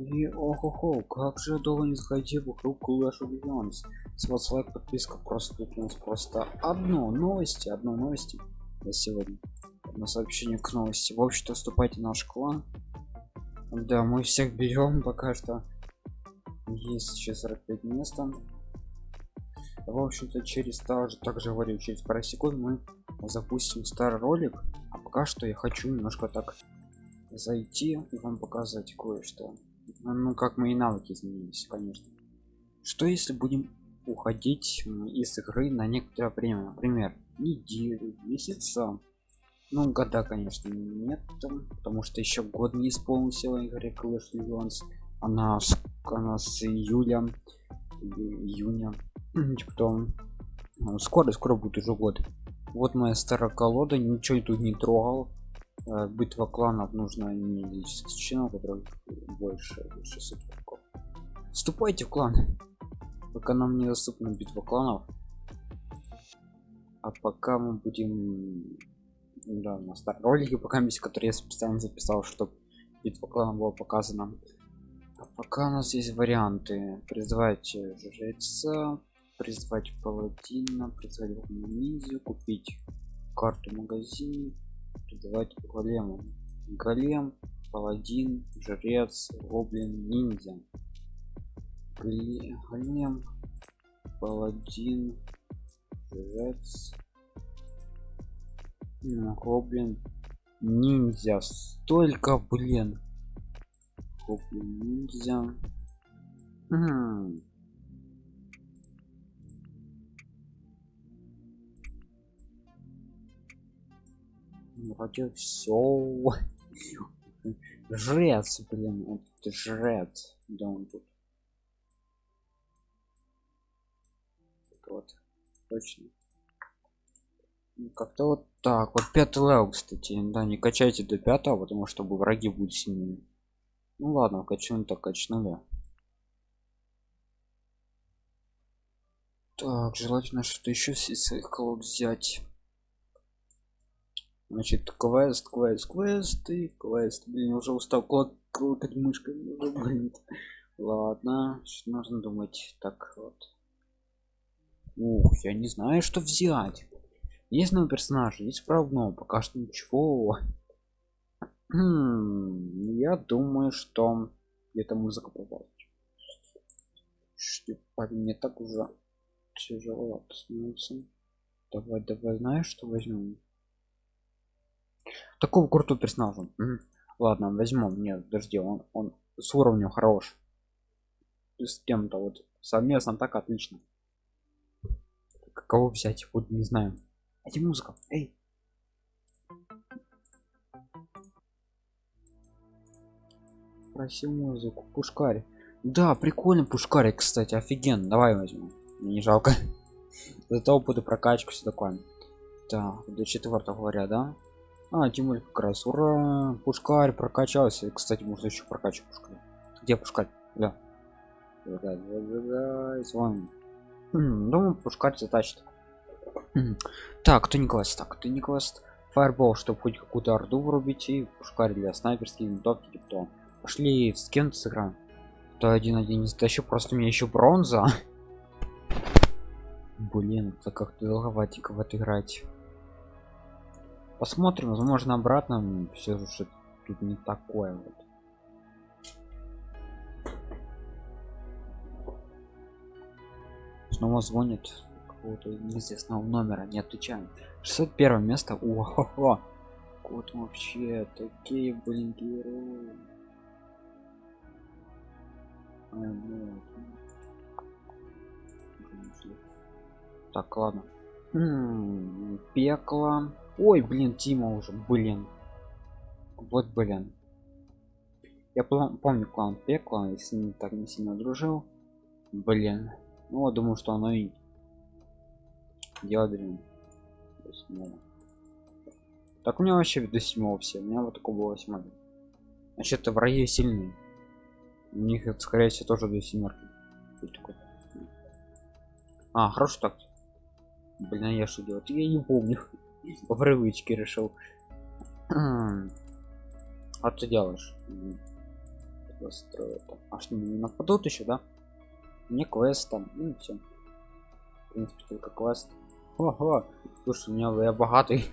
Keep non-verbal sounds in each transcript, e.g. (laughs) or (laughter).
И ого-го, как же долго не заходи вокруг Clash of Clans. С вас лайк, подписка, просто тут у нас просто одно новости, одно новости на сегодня. На сообщение к новости. В общем-то, вступайте в наш клан. Да, мы всех берем пока что. Есть сейчас 45 места. В общем-то, через также, также говорю, через пару секунд мы запустим старый ролик. А пока что я хочу немножко так зайти и вам показать кое-что ну как мои навыки изменились конечно. Что если будем уходить из игры на некоторое время? Например неделю месяца ну года конечно нет потому что еще год не исполнился в игре Clash Legends она она с июля июня (clears throat) типа там ну, скоро скоро будет уже год. Вот моя старая колода ничего тут не трогал битва кланов нужно не членов которых больше 600 кубков вступайте в клан. Пока нам недоступна битва кланов. А пока мы будем да, на старом ролике пока миссия который я специально записал чтобы битва кланов была показана. А пока у нас есть варианты. Призывать жреца призвать паладина призвать ниндзю купить карту магазин призывать голема голем паладин жрец гоблин ниндзя. Голем паладин жрец гоблин ниндзя. Столько блин. Гоблин ниндзя вроде все (laughs) жрец блин вот жрец. Да он тут. Вот точно. Ну, как-то вот так. Вот пятый level кстати. Да не качайте до пятого потому что враги будут сильнее. Ну ладно качнули так качнули. Так желательно что-то еще из своих колод взять значит квест квест квест и квест. Блин уже устал кликать мышкой блин. Ладно что нужно думать. Так вот. Ух я не знаю что взять. Есть новый персонаж есть правда пока что ничего. Хм, я думаю что где-то музыка попала мне так уже тяжело становится. Давай давай знаешь что возьмем такого крутого персонажа. Ладно возьмем нет подожди он он с уровнем хорош. С кем-то вот совместно так отлично. Кого взять? Вот не знаю. Эти музыка. Эй. Проси музыку. Пушкарь да прикольно пушкарь кстати офиген давай возьмем мне не жалко. (laughs) Зато буду прокачку все такое. Так до четвертого говоря да а тем как раз ура! Пушкарь прокачался. Кстати можно еще прокачивать пушкарь где пушкарь? Да. Да, да, да, да, с вами думаю пушкарь затащит. Так кто не класс так кто не класс фаербол чтобы хоть какую-то орду врубить и пушкарь для снайперских винтовки типа пошли с кем-то сыграем? То один один. Не затащу просто мне еще бронза. (laughs) Блин это как-то долговатенько вот играть посмотрим возможно обратно все же тут не такое вот. Снова звонит какого-то неизвестного номера не отвечаем. 601 место о вот вообще такие блин герои. А, ну, так ладно. М -м, пекло ой блин тима уже блин. Вот блин. Я помню клан пекла и с ним так не сильно дружил. Блин. Ну вот думаю что оно и ядрен так у меня вообще до седьмого все у меня вот такого было восьмого значит это враги сильные у них это скорее всего тоже до семерки. А хорошо так блин я что делать? Я не помню по привычке решил а ты делаешь. А что, не нападут еще, да? Не квест там, ну все. В принципе, только квест. Ого, слушай, у меня я богатый.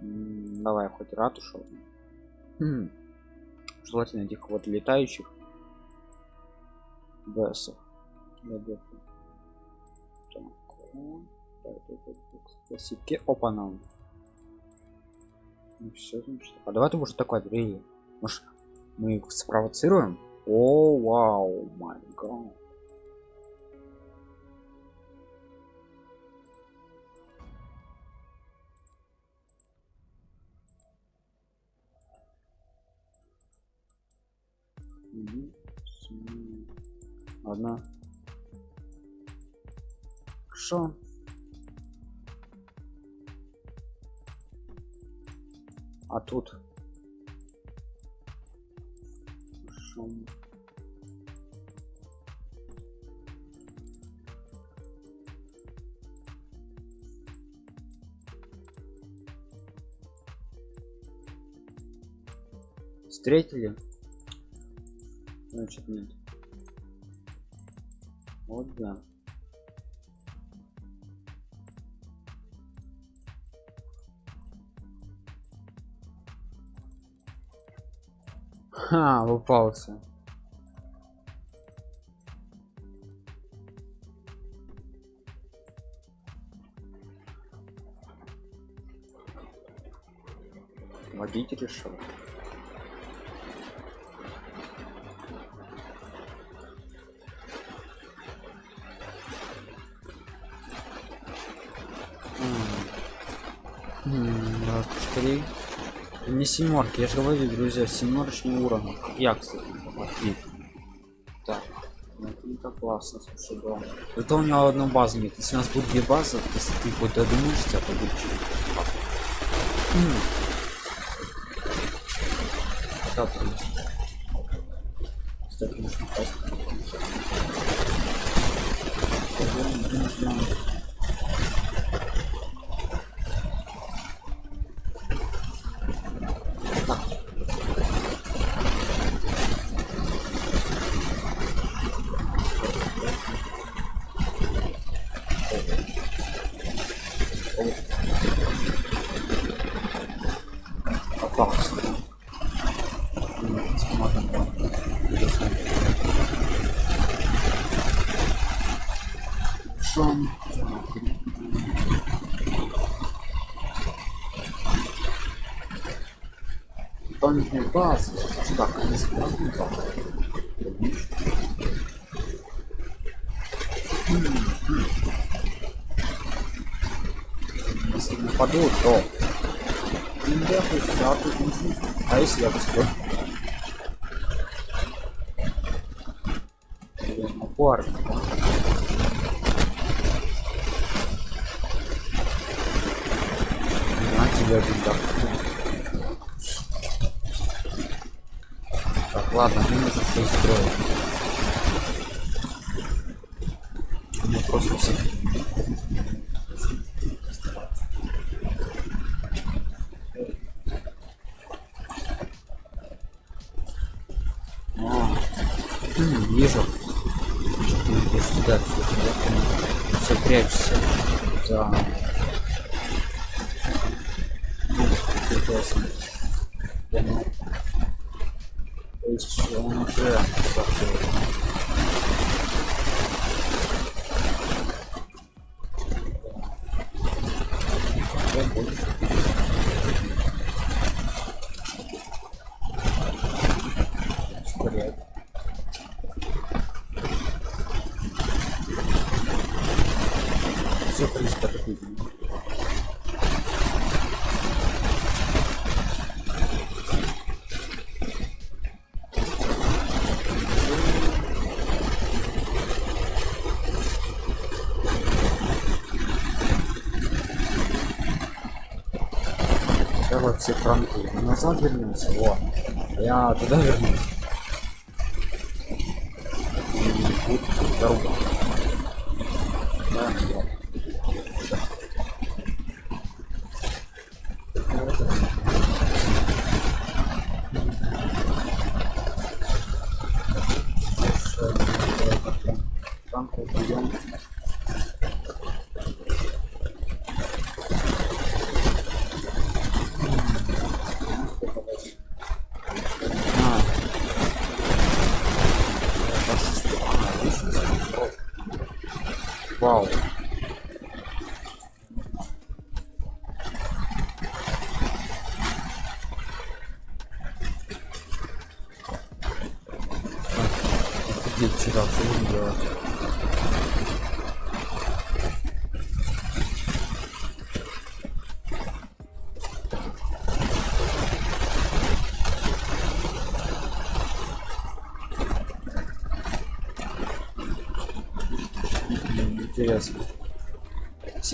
давай хоть ратушу. Хм. Желательно этих вот летающих бесов. Классики опа Ну все, значит. А давай ты может такой бери. Может мы их спровоцируем? О, вау, май гад. Одна. Хорошо. А тут шум. Встретили? Значит нет. Вот да. Ха, попался. Водитель решил. Три. Не семерки, я же говорю, друзья, семерочный уровень. Я, кстати, отлично. Так. Ну, это классно, слушай, да. Это у него одна база нет. Если у нас будет две базы, если ты хоть додумаешься, то будет через. Так, Кстати, нужно дополнительные базы. Так, они складные базы. Если нападут, то а если я построю? Парк. На тебя видно. Ладно, строить. Мы просто все. О, вижу. Ты идешь сюда, все, все прячешься за прекрасно. есть он уже Все, в принципе, такой фронты. Назад вернемся. Вот. Я туда вернусь. Wow.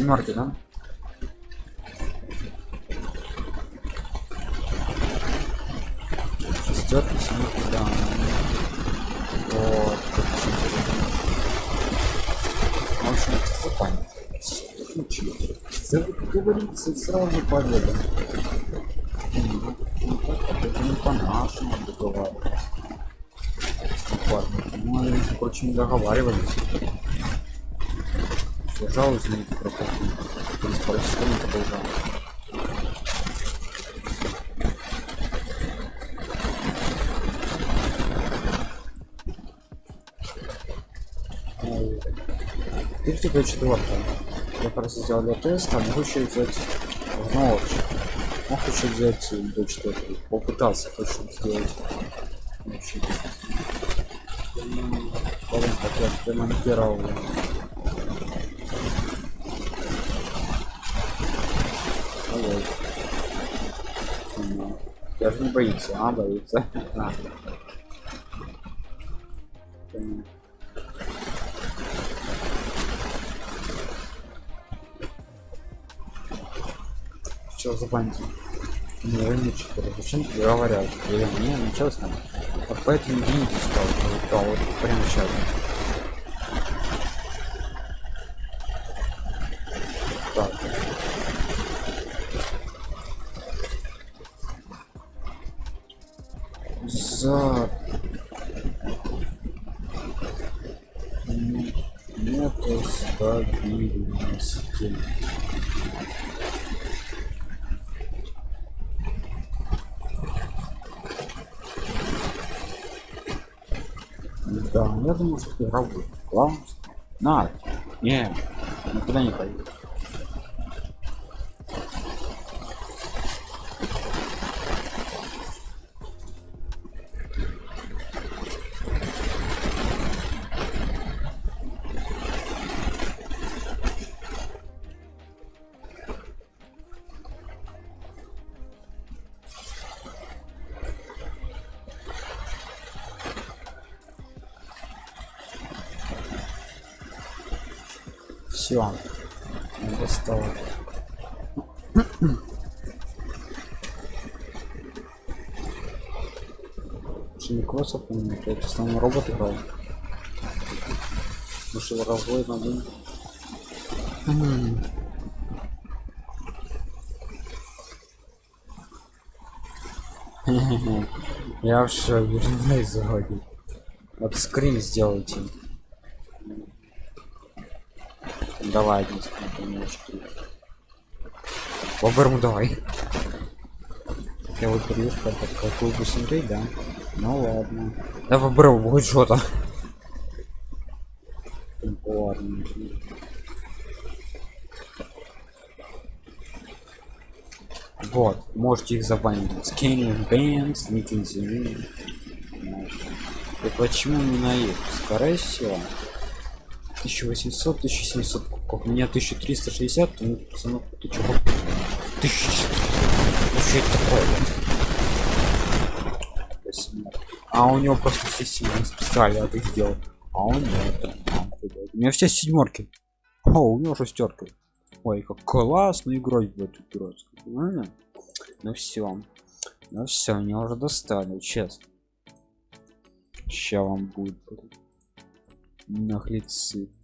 Семерки, да? Шестерки, семерки, да. Вот. В общем. Случай. Как говорится, сразу победа. Ну, так, Это не по-нашему они, между прочим, договаривались. Держал извините, про какие. Через пару секунд продолжал. Ой. Теперь до четвертого. Я просто сделал тест, а могу еще взять в ночь. Мог еще взять до четвертого. Попытался хочу сделать. Вообще, Потом как я демонтировал. Ой. Ну, Не боится, а боится. (laughs) А. Понятно. Что за бандит? Не, не четыре. Зачем говорят? Я не, ну честно. Вот поэтому видите стал. Вот, вот прямо сейчас. Так. За М, нету стабильности. Да, я думаю, что игра будет. Главное, на, не, никуда не пойду. Шинкоса, помню, это основной робот играл. Вышел развой на день. М. (laughs) Я вообще вернусь заводить. Вот скрин сделайте. Давай, один скрин, помощь. Боберму давай. Я вот так какую бы смотреть, да? Ну ладно. Да будет что-то. Ладно. Вот, можете их забанить. Scanning bands, the И почему именно их? Скорее всего. 1800, 1700 кубков. У меня 1360, то ну, пацанов, ты чё? 1400. Ну что это такое? А у него просто все сильно специально это сделал. А он нет. А, у меня все седьмерки. О, у него шестерка. Ой, как классно играть в эту. Нормально? Ну все. Ну все, меня уже достали, честно. Ща вам будет. блин.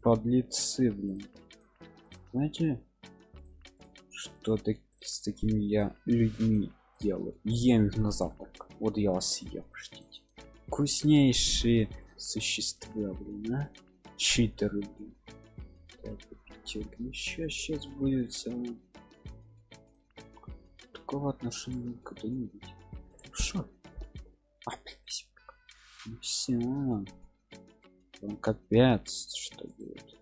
Подлецы, блин. Знаете, что так, с такими я людьми делаю? Ем их на завтрак. Вот я вас съем, ждите. Вкуснейшие существа, блин, а? Читеры, блин. Так, сейчас, сейчас будет самое такого отношения никогда не будет. Шо? А, блин, все. Там капец, что будет.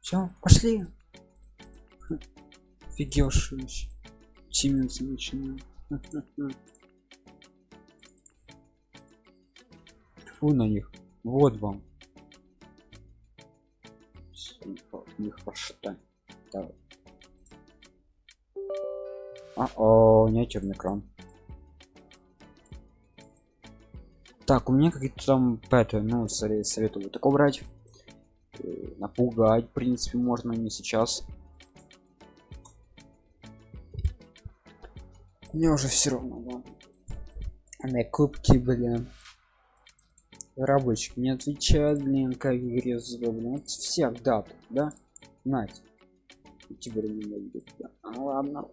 Все, пошли. Фигешь. Сименса начинаем. Фу на них. Вот вам. Нехорошо. Давай. А, о, у черный экран. Так, у меня какие-то там пэты, ну, советую вот такого брать. Э, напугать, в принципе, можно не сейчас. Мне уже все равно, да. На кубки, блин. Рабочий не отвечает, блин, как игре блин. Вот всех дат, да? Нать. Теперь не будет, да. А ладно.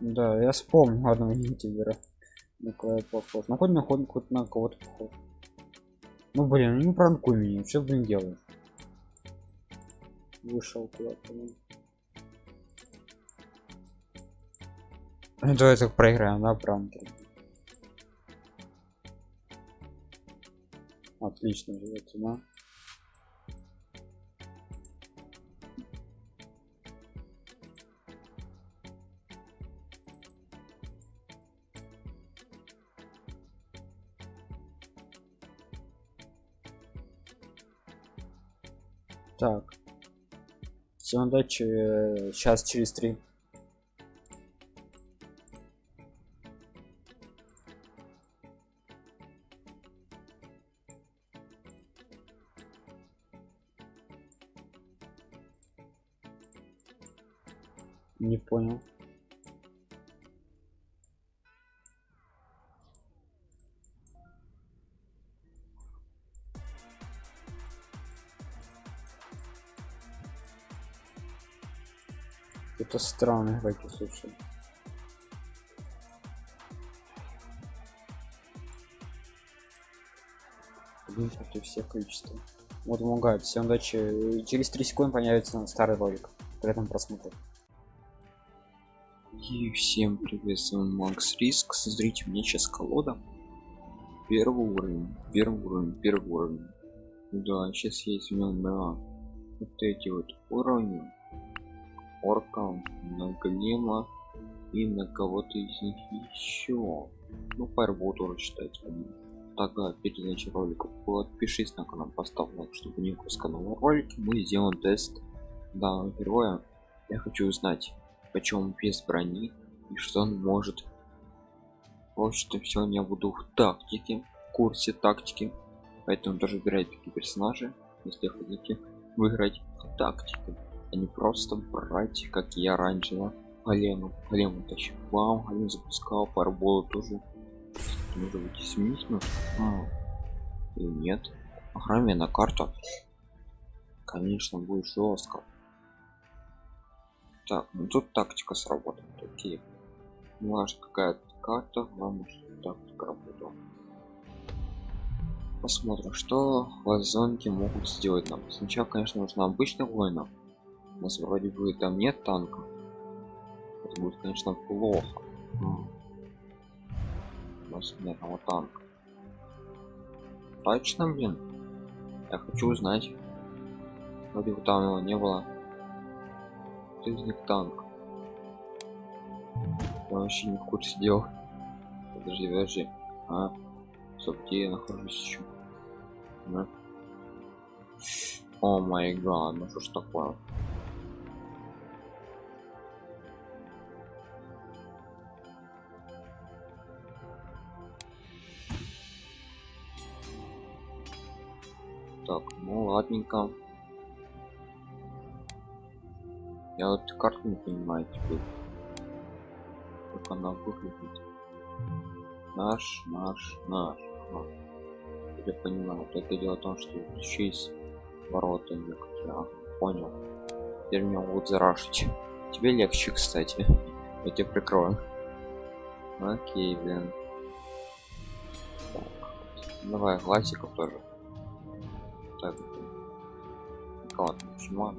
Да, я вспомнил одного ютубера. На кого похож. Ну хоть на хоть на кого-то похож. Ну блин, ну не пранкуй меня, что блин делаешь? Вышел куда-то. Ну давай так проиграем, да, пранки. Отлично живете, да? Всем удачи. Сейчас через три. Не понял. Это странно, давайте слушай. Один против всех количества. Вот помогает. Всем удачи. Через 3 секунды появится старый ролик. При этом просмотре. И всем привет, с вами Макс Риск. Смотрите, мне сейчас колода. Первый уровень, первый уровень, первый уровень. Да, сейчас я возьмем на вот эти вот уровни орка, на голема и на кого-то из них еще. Ну, Fireball тоже считается. Тогда перед началом ролика подпишись на канал, поставь лайк, чтобы не пропускать новые ролики. Мы сделаем тест данного героя. Я хочу узнать, почему без брони и что он может. В общем-то, сегодня я буду в тактике, в курсе тактики. Поэтому тоже выбирайте такие персонажи, если хотите выиграть в тактике а не просто брать как я раньше голему голему тащил вам голем запускал парболу тоже. Может быть изменить ну а, или нет. Охраме на карту? Конечно будет жестко так ну тут тактика сработает окей. Важно какая карта главное что тактика работала. Посмотрим что вазонки могут сделать нам. Сначала конечно нужно обычных воинов у нас вроде бы там нет танка это будет конечно плохо. У нас нет одного танка. Точно блин. Я хочу узнать. Вроде бы там его не было. Кто из них танк? Я вообще не в курсе дел. Подожди подожди. А Стоп, где я нахожусь еще а? о май гад ну что ж такое ладненько. Я вот карту не понимаю теперь. Как она выглядит. Наш наш наш. Ага. я понимаю вот это дело в том что еще есть ворота некоторые. А, понял. Теперь меня будут зарашить тебе легче кстати. Я тебя прикрою. Окей блин. Так, давай классиков тоже. Так ладно почему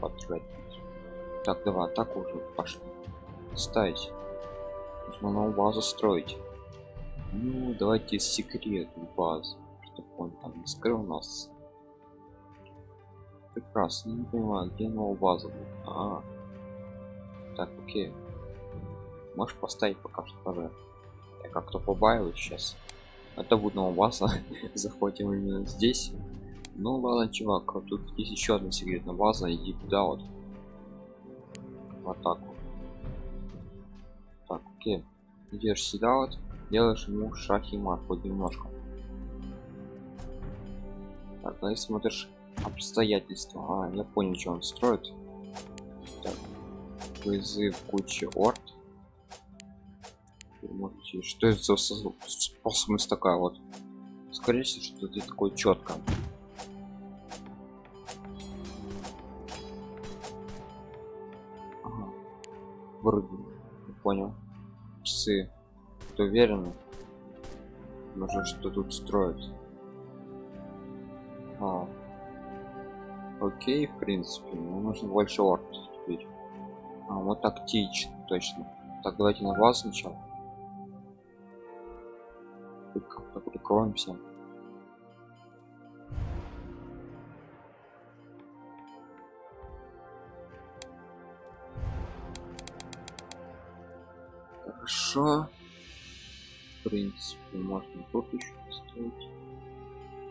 потратить так давай так уже пошли. Ставить нужно новую базу строить. Ну давайте секрет базы чтобы он там не скрыл нас прекрасно не понимаю где новая база будет? А, так окей. Можешь поставить пока что тоже я как-то побаиваюсь сейчас это будет новая база. (laughs) Захватим именно здесь ну ладно чувак а тут есть еще одна секретная база иди туда вот. В атаку так окей. Идешь сюда вот делаешь ему шах и хоть немножко. Так ну и смотришь обстоятельства а, я понял что он строит. Так. вызыв кучи орд. Что это за способность такая вот? Скорее всего что ты такой четко вроде не понял. Часы. Ты уверен? Нужно что тут строить. А. окей в принципе. Но нужно больше орд теперь а вот тактично точно. Так давайте на вас сначала. Как-то прикроемся хорошо. В принципе можно тут еще поставить.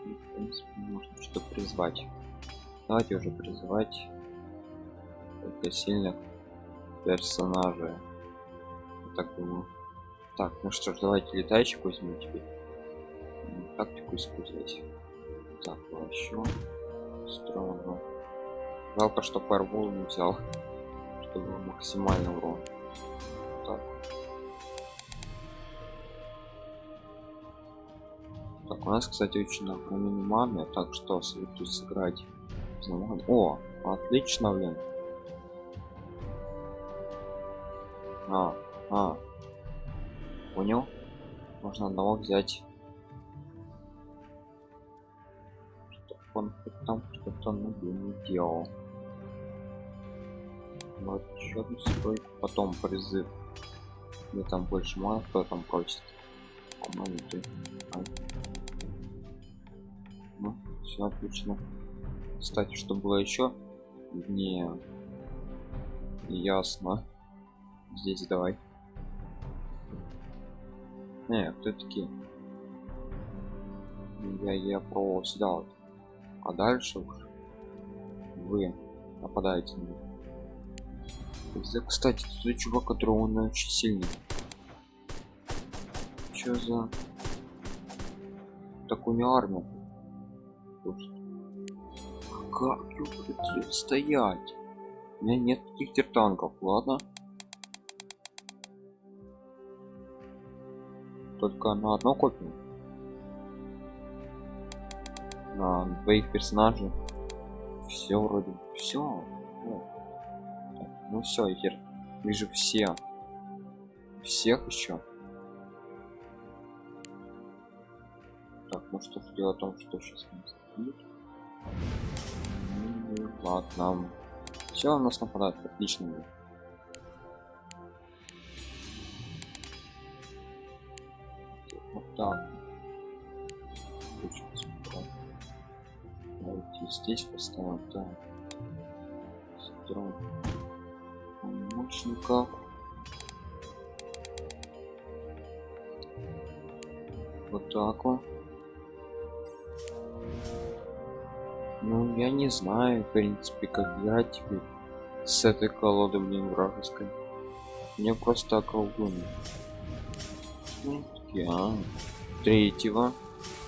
В принципе можно что призвать. Давайте уже призывать только сильных персонажей Я так думаю. Так ну что ж давайте летающих возьмем теперь. Тактику использовать. Так еще строго. Жалко что фарбол не взял (laughs) чтобы максимальный урон у нас кстати очень огромные маны так что советую сыграть о отлично блин. А а. Понял. Можно одного взять. Он там что-то не делал. Вот еще одну стройку потом призыв. Мне там больше мало кто там просит. А. все отлично. Кстати что было еще не ясно. Здесь давай. Не кто такие я я про сюда вот. А дальше уж вы нападаете на него кстати тут чувак который он очень сильный. Что за такую армию как его стоять? У меня нет таких танков ладно? Только на одно копию на двоих персонажей. Все вроде все ну все я вижу все всех еще так ну что ж дело в том что сейчас будет ладно. Все у нас нападает отлично. Вот так. Давайте здесь поставим так. Строим помощников вот так вот ну я не знаю в принципе как играть теперь с этой колоды блин вражеской мне просто околдуни ну, я третьего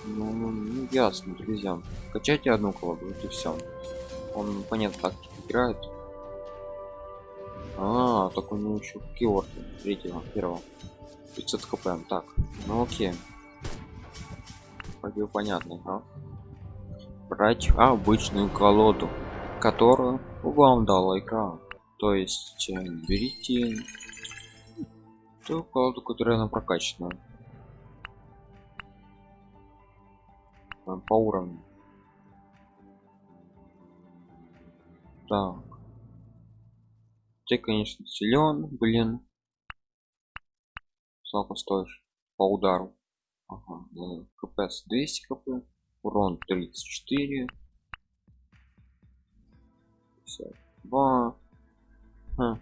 ну, ну ясно друзья качайте одну колоду и все он понятно так играет а, так у него еще киорд третьего, первого. 500 хп. Так, ну окей. Вроде понятно, да? Брать обычную колоду, которую вам дала игра. То есть э, берите ту колоду, которая она прокачана. По уровню. Так ты конечно силен блин сколько стоишь по удару ага, кпс 200 кп урон 34 52 ха,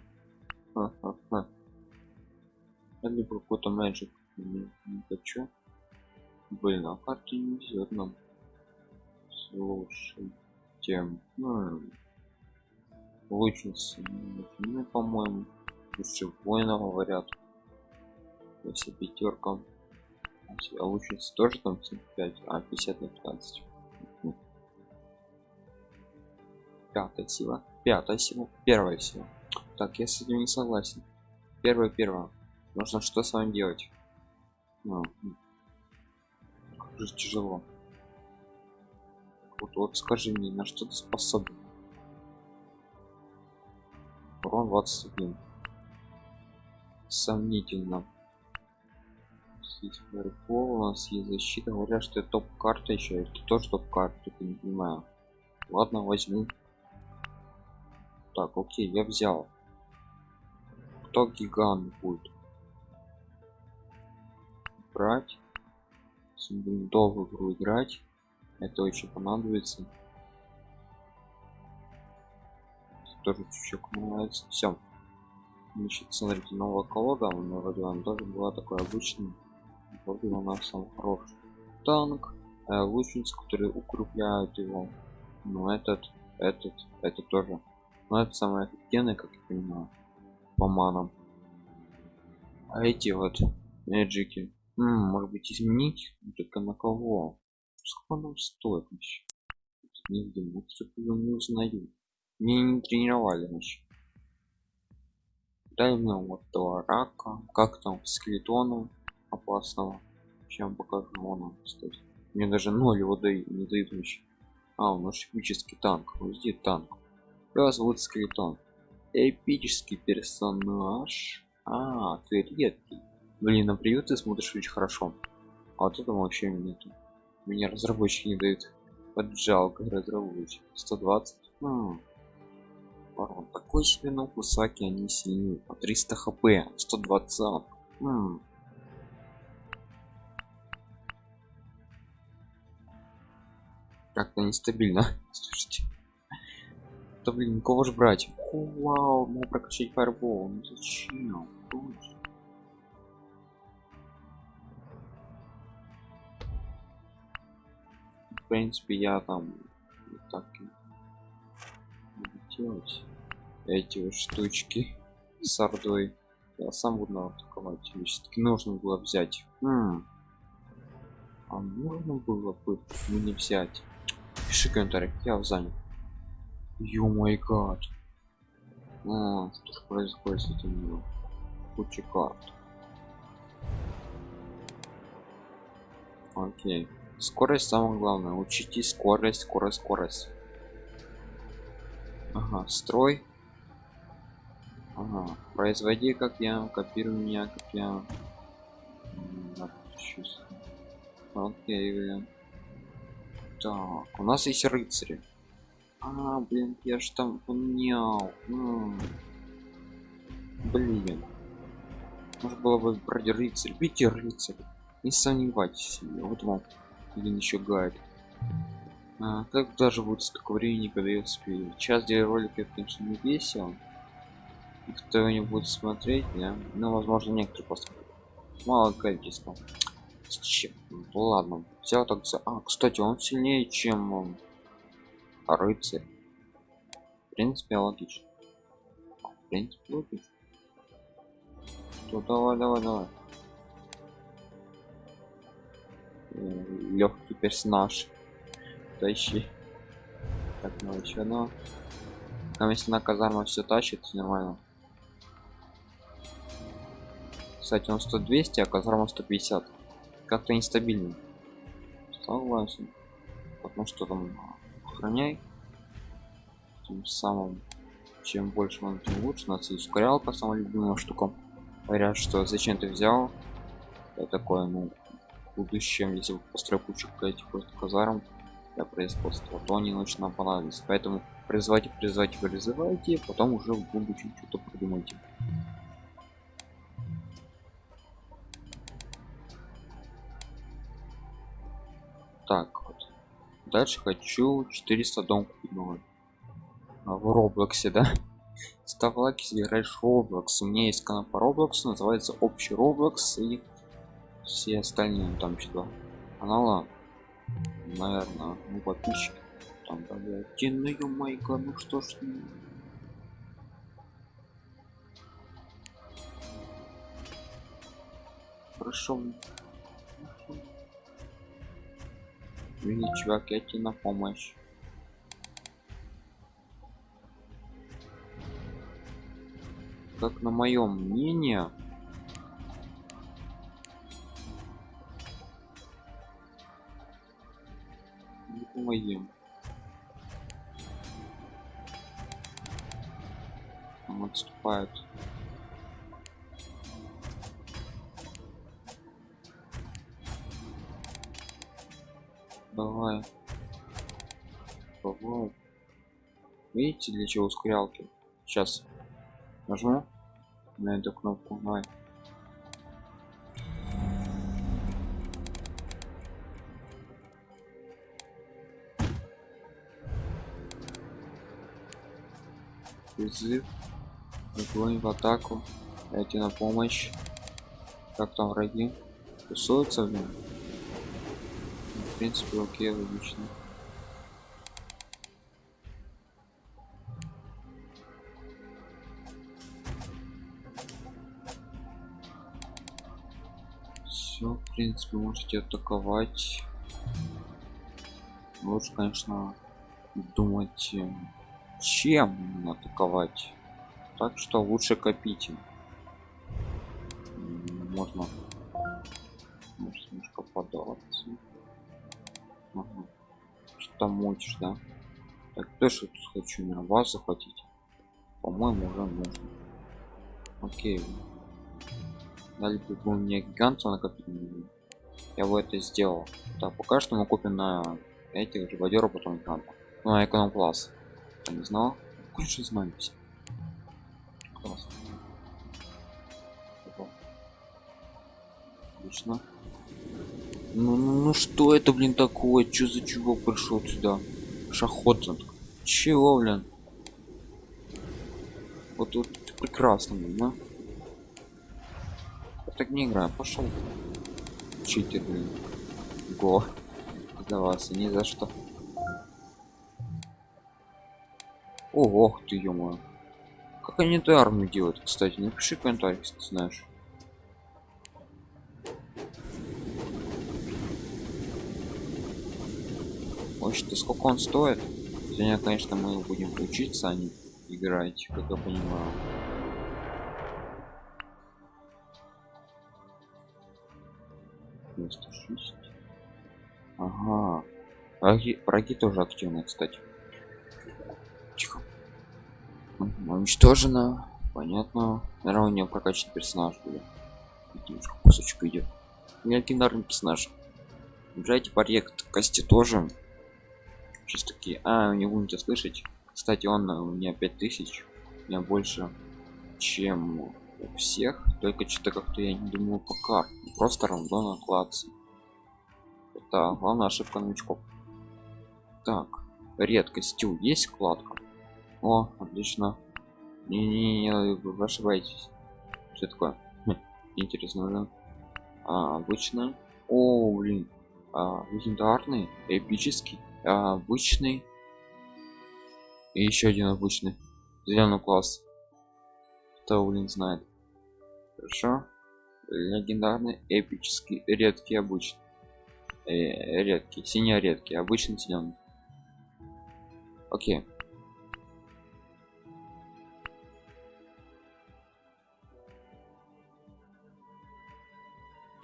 ха, ха, ха. либо какой-то magic не, не хочу. Блин а карты не везет нам. Слушай тем ну, лучницы ну, по-моему. Лучше воина говорят. Если пятерка а лучницы тоже там 5 а 50 на 15 пятая сила. Пятая сила. Первая сила. Так я с этим не согласен. Первое первое нужно что с вами делать? Ну, же тяжело. Вот, вот скажи мне на что ты способен? Урон 21 сомнительно есть фаербол, у нас есть защита говорят что это топ-карта еще это тоже топ-карта не понимаю. Ладно возьму. Так окей я взял. Кто гигант будет? Брать. Долго игру играть. Это очень понадобится. Тоже чуть-чуть нравится все значит смотрите новая колода меня вроде он тоже была такой обычный вроде у нас сам хороший танк э, лучницы которые укрепляют его. Но этот этот это тоже но это самое эффективное как я понимаю по манам. А эти вот эджики может быть изменить только на кого? Сколько нам стоит вообще? Не видим не узнаю мне не тренировали еще дай мне вот этого рака как там скелетона опасного чем покажу он кстати мне даже ноль его дают не дают вообще а у нас эпический танк вот здесь танк. Его зовут скелетон эпический персонаж. А ты редкий. Блин на приют ты смотришь очень хорошо. А вот это вообще нету. Меня разработчики не дают. Поджалка разработчик. 120 а, Барон. такой себе на кусаки они сильнее. По 300 хп 120 М как-то нестабильно. (laughs) Слушайте. Да блин кого же брать? О, вау могу прокачать фаербол. Ну зачем? В принципе я там так делать. Эти вот штучки с ордой. Я сам буду атаковать все-таки нужно было взять М -м. а нужно было бы мне взять пиши комментарий я занят ё мой гад. А, что же происходит с этим куча карт. Окей. Скорость самое главное. Учите скорость скорость скорость. Ага строй. Ага производи как я копируй меня как я. Окей так у нас есть рыцари. А блин я ж там поменял блин. Может было бы брать рыцарь. Бейте рыцарь. Не сомневайтесь вот вам один еще гайд. А, как даже будет столько времени когда я успею час где ролик это конечно не весело. Кто не будет смотреть да? ну возможно некоторые просто мало количество ну, ладно взял так за а кстати он сильнее чем он рыцарь. В принципе логично. В принципе логично. То давай давай давай. Легкий персонаж. Тащи. Так ну еще одно. Там если на казарма все тащит нормально. Кстати он 100 200 а казарма 150 как-то нестабильно согласен. Потому что там охраняй. Тем самым чем больше он тем лучше. Нас и ускорялка самая любимая штука. Говорят что зачем ты взял? Я такое ну будущем если построю кучу этих просто казарм для производства то они ночь нам поэтому призывайте призывайте призывайте потом уже в будущем что-то придумайте так вот. Дальше хочу 400 дом купить новый. А, в роблоксе да? (laughs) Ставь лайк если играешь roblox у меня есть канал по roblox называется общий roblox и все остальные там сюда канала. Наверное ну подписчики. Там давайте ну ё ну что ж хорошо Видите, чувак, я тебе на помощь. Как на моем мнение, не помогим. Он видите для чего ускорялки сейчас. Нажму на эту кнопку. Давай. Призыв. Огонь в атаку. Дайте на помощь. Как там враги? Тусуются в нем в принципе окей логично все в принципе можете атаковать лучше конечно думать чем атаковать так что лучше копите можно может немножко податься Ага. Что мутишь, да? Так, тоже тут хочу на вас захватить. По-моему, уже можно. Окей. Дали бы мне гиганта накопить. Я бы это сделал. Так, пока что мы купим на этих живодеров потом гиганта. Ну, на эконом класс. Я не знал. Короче, знаемся. Классно. Отлично. Ну, ну, ну что это, блин, такое? Что за чувак пришел сюда? Шахотинг. Чего, блин? Вот вот прекрасно, блин, да? Так не играю, пошел. Читер, блин. Го. Вас, ни за что. Ого, ты ё Как они эту армию делают, кстати? Напиши комментарий, если ты знаешь. Может, сколько он стоит? Сегодня, конечно, мы будем учиться, а не играть, как я понимаю. Враги, враги тоже активны, кстати. Тихо. Уничтожено. Понятно. Наверное, у него прокачанный персонаж будет. Немножко кусочек идет. Легендарный персонаж. Играйте проект кости тоже сейчас такие а не будете слышать кстати он у меня 5000 у меня больше чем у всех только что-то как-то я не думаю пока просто рандомно класс это главная ошибка новичков так редкостью есть вкладка? О отлично. Не, не, не вы ошибаетесь. Что такое? Хм, интересно да? а, обычно? О блин. А, легендарный эпический обычный. И еще один обычный. Зеленый класс. Кто блин знает? Хорошо. Легендарный эпический редкий обычный. Э, редкий синий редкий обычный зеленый окей.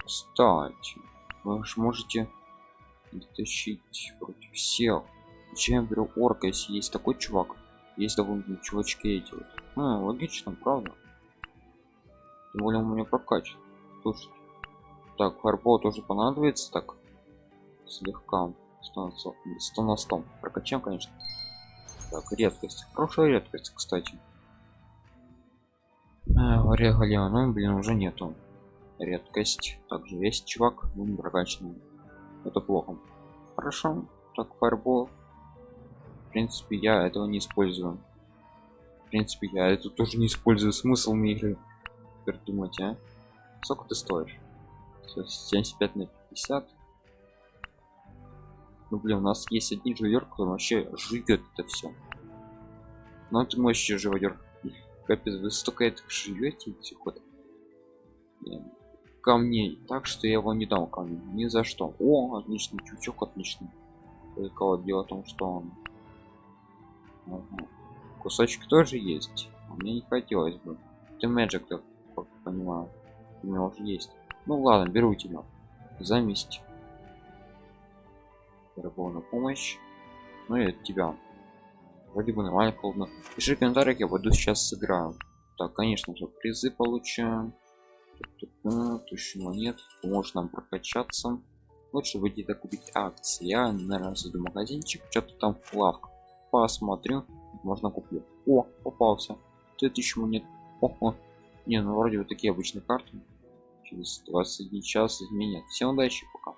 Кстати вы же можете тащить против всех чем я беру орка если есть такой чувак? Есть довольно чувачки эти вот. А, логично правда. Тем более у меня прокачан слушайте. Так фарбол тоже понадобится так? Слегка. 100 на 100 прокачаем конечно так редкость. Хорошая редкость кстати. А, регалия ну блин уже нету. Редкость. Также есть чувак ну не прокачанный это плохо. Хорошо так фарбол в принципе я этого не использую. В принципе я это тоже не использую. Смысл мне игры теперь думать а? Сколько ты стоишь? 75 на 50 ну блин у нас есть один живер который вообще живет это все но ты мощный живодер капец вы столько этих живете этих вот. Камней так что я его не дал камень ни за что. О отличный чучок отличный. Только вот дело в том что он ага. кусочек тоже есть а мне не хотелось бы. Ты мэджик как понимаю у меня уже есть. Ну ладно беру тебя. За месть на помощь. Ну и от тебя. Вроде бы нормально холодно. Пиши в комментариях я буду сейчас сыграю. Так конечно же призы получаем тысячу монет. Может нам прокачаться. Лучше выйти так купить акции. Я наверное зайду магазинчик. Что-то там в лавку посмотрю. Можно куплю. О попался. 2000 монет. Ого. не ну вроде вот такие обычные карты. Через 21 час изменят. Всем удачи пока